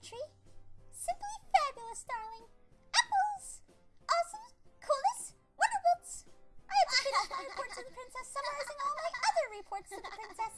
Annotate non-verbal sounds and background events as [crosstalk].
tree. Simply fabulous, darling. Apples! Awesome, coolest, wonderbolts! I have [laughs] to finish my report to the princess, summarizing all my other reports to the princess.